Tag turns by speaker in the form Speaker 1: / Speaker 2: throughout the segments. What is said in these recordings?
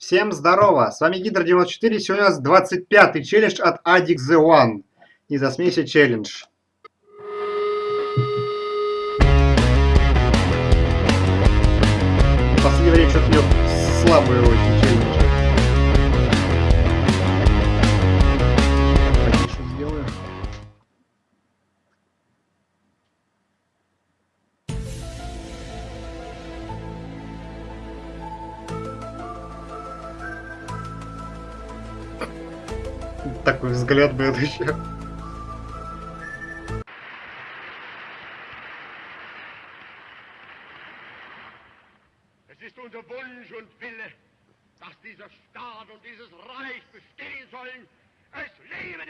Speaker 1: Всем здорово! С вами Гидро94. Сегодня у нас 25-й челлендж от Adix The One. Не засмейся челлендж. В последнее время что-то у него слабые очень челленджи.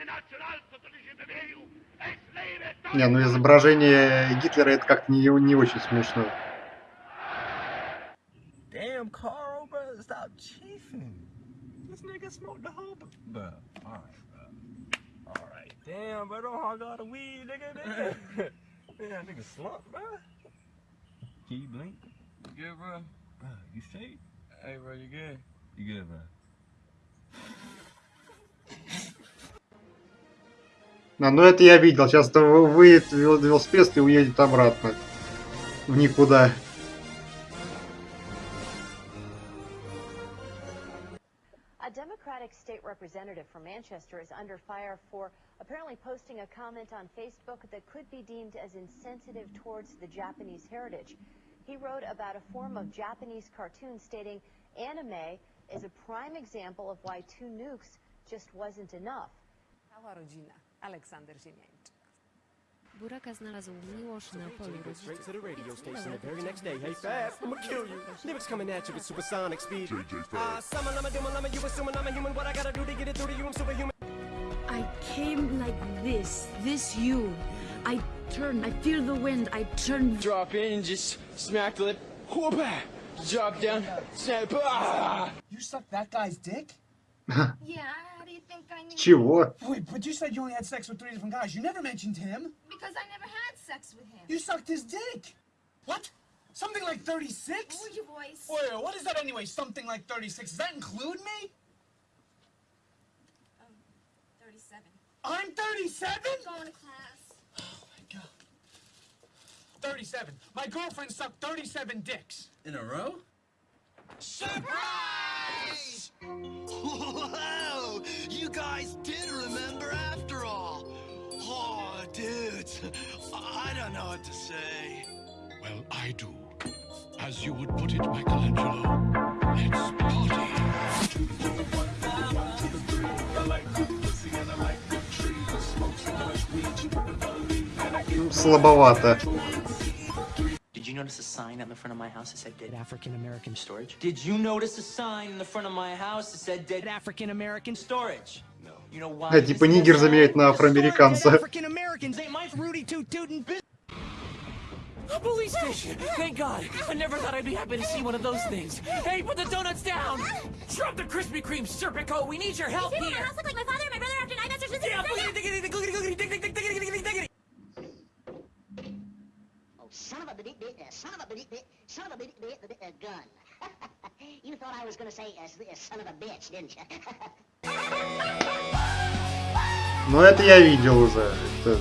Speaker 2: Nationalsozialistische Bewegung! Es lebe
Speaker 1: Не, ну изображение Гитлера это как-то не, не очень смешно.
Speaker 3: Damn, Carl, bro, stop chiefing. This nigga smoked the whole, bro. All right, bro. All right, damn, bro, don't hog all the weed, nigga. Damn, damn nigga slump, bro. Can you blink? You good, bro? Bro, you straight? Hey, bro, you good? You good, bro?
Speaker 1: А, ну это я видел. Сейчас то выйдет вел- велосипед и уедет обратно. В никуда.
Speaker 4: Representative from Manchester is under fire for apparently posting a comment on Facebook that could be deemed as insensitive towards the Japanese heritage. He wrote about a form of Japanese cartoon stating anime is a prime example of why two nukes just wasn't enough.
Speaker 5: Rodzina. Aleksander Ziemiańczyk.
Speaker 6: Buraka znalazł miłość na polu
Speaker 7: Go straight
Speaker 6: rodziców.
Speaker 7: to the radio station the very next day. Hey,
Speaker 6: chciał
Speaker 7: Fab, I'ma kill you. Lyrics coming at you with supersonic speed.
Speaker 2: JJ
Speaker 7: Ah, summon, I'm a doom, I'm a you assuming I'm a human. What I gotta do to get it through to you? I'm superhuman.
Speaker 8: I came like this, this you. I turn, I feel the wind, I turn.
Speaker 9: drop in and just smack the lip. Whoop! Drop down, snap. Ah!
Speaker 10: You sucked that guy's dick?
Speaker 11: Yeah, how do you think I knew?
Speaker 1: Чего?
Speaker 10: Wait, but you said you only had sex with three different guys. You never mentioned him.
Speaker 11: Because I never had sex with him.
Speaker 10: You sucked his dick. What? Something like 36?
Speaker 11: Lower your voice.
Speaker 10: Wait, what is that anyway? Something like 36. Does that include me?
Speaker 11: Um, 37.
Speaker 10: I'm 37?
Speaker 11: Going to class.
Speaker 10: Oh my god. 37. My girlfriend sucked 37 dicks.
Speaker 9: In a row?
Speaker 2: Surprise! Wow! You guys did remember after all. Oh, dudes, I don't know what to say.
Speaker 12: Well, I do. As you would put it, Michelangelo, let's party.
Speaker 1: Ну, Слабовато.
Speaker 9: Did you notice a sign on the front of my house that said Dead African American Storage? Did you notice a sign in the front of my house that said Dead African American Storage? No. You know why?
Speaker 1: А, типа нигер заменяет на афроамериканца.
Speaker 9: African Americans ain't my Rudy Toot Tootin' business. A police station! Thank God! I never thought I'd be happy to see one of those things. Hey, put the donuts down! Drop the Krispy Kreme, Serpico! We need your help
Speaker 11: People in my
Speaker 9: here!
Speaker 1: Ну это я видел уже. Это-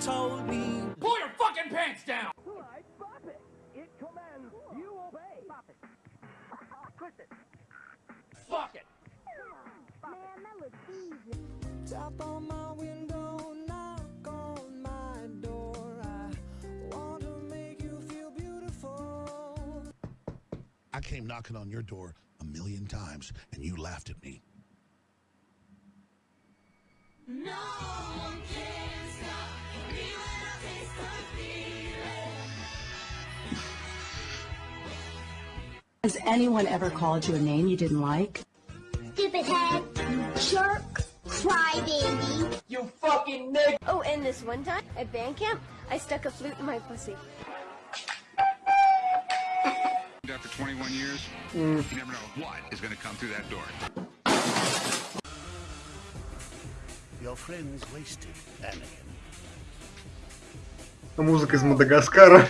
Speaker 9: told me. Pull your fucking pants down! It commands you obey. Twist it. Fuck it. Tap on my window, knock on my door. I want to make you feel beautiful.
Speaker 12: I came knocking on your door a million times, and you laughed at me.
Speaker 8: Has anyone ever called you a name you didn't like?
Speaker 11: Stupid head.
Speaker 8: Jerk.
Speaker 11: crybaby.
Speaker 7: You fucking nigga.
Speaker 11: Oh, and this one time at band camp, I stuck a flute in my pussy.
Speaker 13: After 21 years,
Speaker 1: М,
Speaker 13: you never know what is going to come through that door.
Speaker 12: Your friend's wasted, Anakin.
Speaker 1: Музыка из Мадагаскара.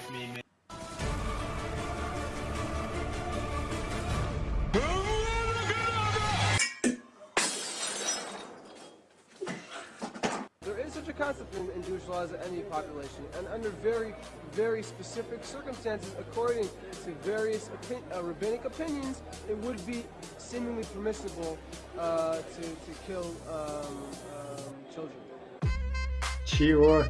Speaker 14: concept in, in Jewish law as any population, and under very, very specific circumstances, according to various opin- uh, rabbinic opinions, it would be seemingly permissible uh, to, to kill um, um, children.
Speaker 1: Чего?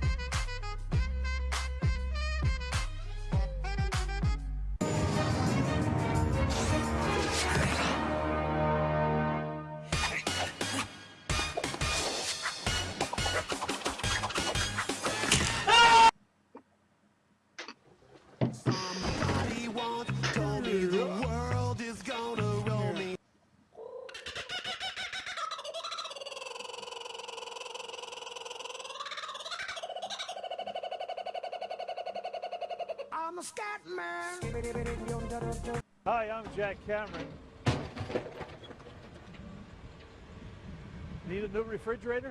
Speaker 7: a scat man.
Speaker 15: Hi, I'm Jack Cameron. Need a new refrigerator?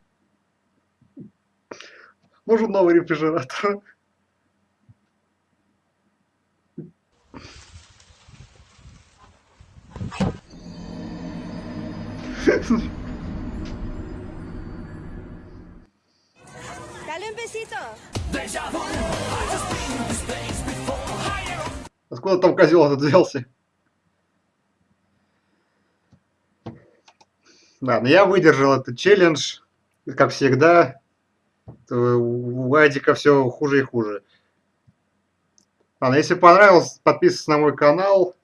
Speaker 1: Нужен новый рефрижератор.
Speaker 11: Dale un besito.
Speaker 1: Откуда там козел этот взялся? Ладно, я выдержал этот челлендж. Как всегда, у Адика все хуже и хуже. Ладно, если понравилось, подписывайтесь на мой канал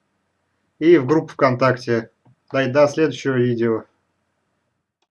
Speaker 1: и в группу ВКонтакте. Да и до следующего видео.